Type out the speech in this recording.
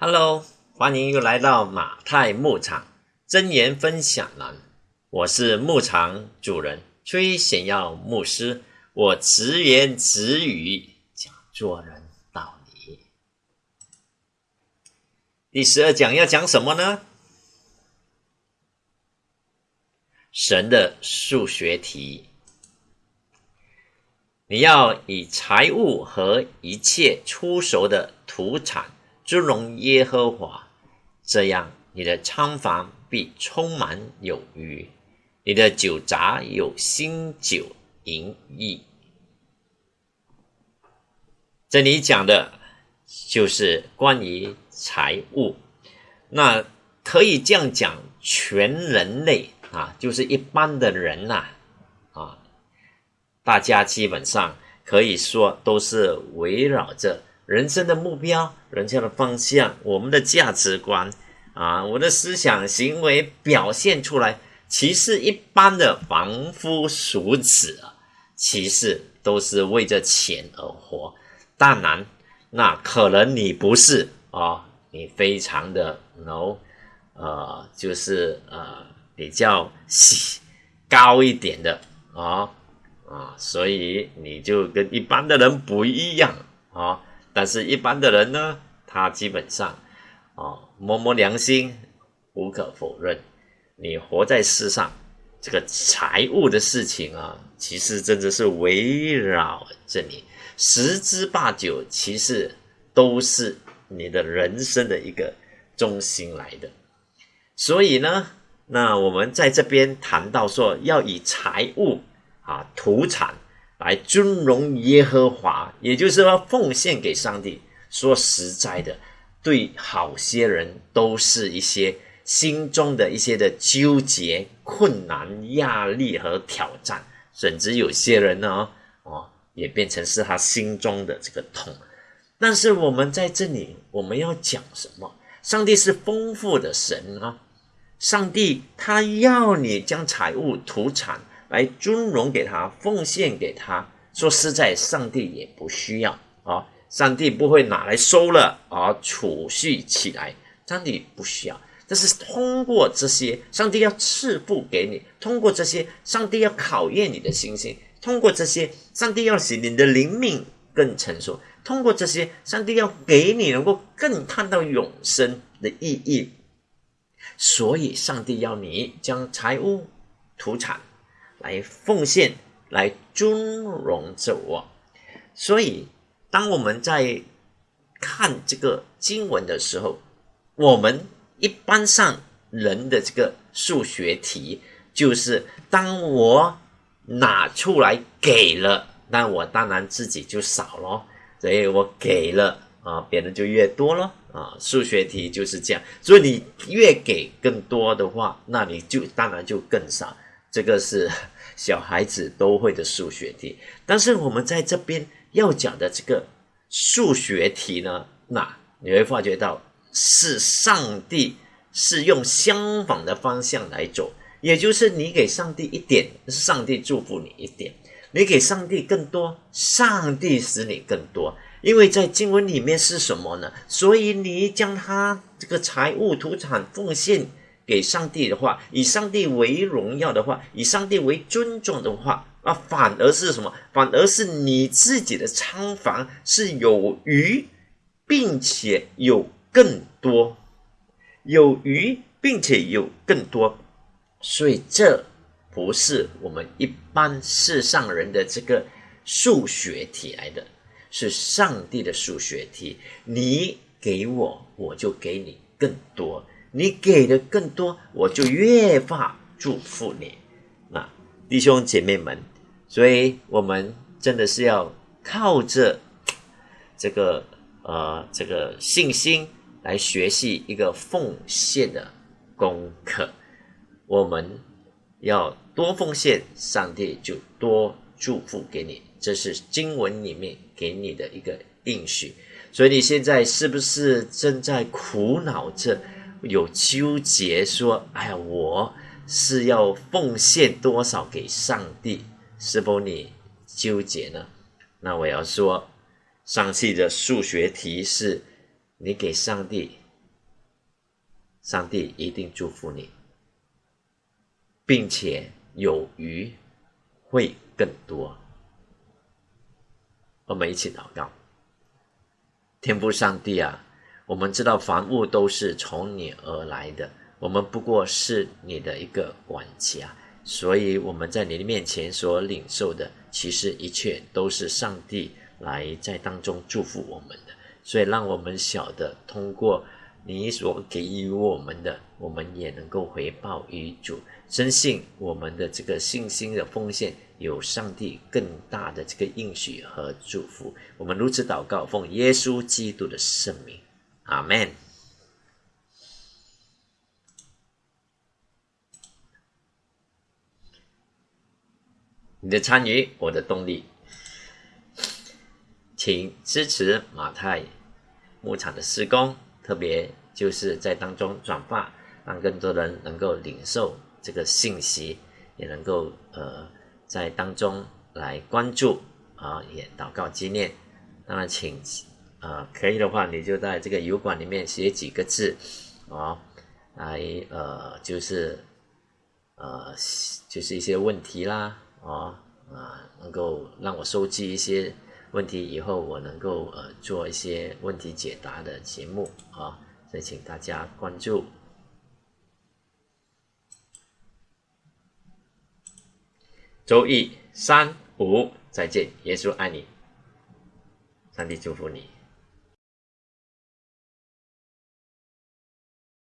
Hello，欢迎又来到马太牧场真言分享栏。我是牧场主人崔显耀牧师，我直言直语讲做人道理。第十二讲要讲什么呢？神的数学题。你要以财物和一切出熟的土产。尊荣耶和华，这样你的仓房必充满有余，你的酒闸有新酒盈溢。这里讲的就是关于财物，那可以这样讲，全人类啊，就是一般的人呐，啊，大家基本上可以说都是围绕着。人生的目标，人生的方向，我们的价值观啊，我的思想行为表现出来，其实一般的凡夫俗子啊，其实都是为着钱而活。当然，那可能你不是啊，你非常的 no，呃，就是呃比较高一点的啊啊，所以你就跟一般的人不一样啊。但是，一般的人呢，他基本上，啊，摸摸良心，无可否认，你活在世上，这个财务的事情啊，其实真的是围绕着你，十之八九，其实都是你的人生的一个中心来的。所以呢，那我们在这边谈到说，要以财务啊，土产。来尊荣耶和华，也就是说奉献给上帝。说实在的，对好些人都是一些心中的一些的纠结、困难、压力和挑战，甚至有些人呢，哦，也变成是他心中的这个痛。但是我们在这里，我们要讲什么？上帝是丰富的神啊！上帝他要你将财物、土产。来尊荣给他，奉献给他。说实在，上帝也不需要啊，上帝不会拿来收了啊，储蓄起来。上帝不需要，但是通过这些，上帝要赐福给你；通过这些，上帝要考验你的心性；通过这些，上帝要使你的灵命更成熟；通过这些，上帝要给你能够更看到永生的意义。所以，上帝要你将财物、土产。来奉献，来尊荣着我。所以，当我们在看这个经文的时候，我们一般上人的这个数学题，就是当我拿出来给了，那我当然自己就少了，所以我给了啊，别人就越多咯啊。数学题就是这样，所以你越给更多的话，那你就当然就更少。这个是 小孩子都会的数学题，但是我们在这边要讲的这个数学题呢，那你会发觉到是上帝是用相反的方向来走，也就是你给上帝一点，上帝祝福你一点；你给上帝更多，上帝使你更多。因为在经文里面是什么呢？所以你将他这个财物、土产奉献。给上帝的话，以上帝为荣耀的话，以上帝为尊重的话，啊，反而是什么？反而是你自己的仓房是有余，并且有更多，有余并且有更多，所以这不是我们一般世上人的这个数学题来的，是上帝的数学题。你给我，我就给你更多。你给的更多，我就越发祝福你。那弟兄姐妹们，所以我们真的是要靠着这个呃这个信心来学习一个奉献的功课。我们要多奉献，上帝就多祝福给你。这是经文里面给你的一个应许。所以你现在是不是正在苦恼着？有纠结说：“哎呀，我是要奉献多少给上帝？是否你纠结呢？”那我要说，上期的数学题是：你给上帝上帝一定祝福你，并且有余会更多。我们一起祷告，天父上帝啊，我们知道凡物都是从你而来的，我们不过是你的一个管家，所以我们在你的面前所领受的，其实一切都是上帝来在当中祝福我们的，所以让我们晓得通过。你所给予我们的，我们也能够回报于主。深信我们的这个信心的奉献，有上帝更大的这个应许和祝福。我们如此祷告，奉耶稣基督的圣名，阿门。你的参与，我的动力，请支持马太牧场的施工。特别就是在当中转发，让更多人能够领受这个信息，也能够呃在当中来关注啊，也祷告纪念。当然，请呃可以的话，你就在这个油管里面写几个字啊，来呃就是呃就是一些问题啦啊啊，能够让我收集一些。问题以后我能够呃做一些问题解答的节目啊，所以请大家关注。周一三五再见，耶稣爱你，上帝祝福你。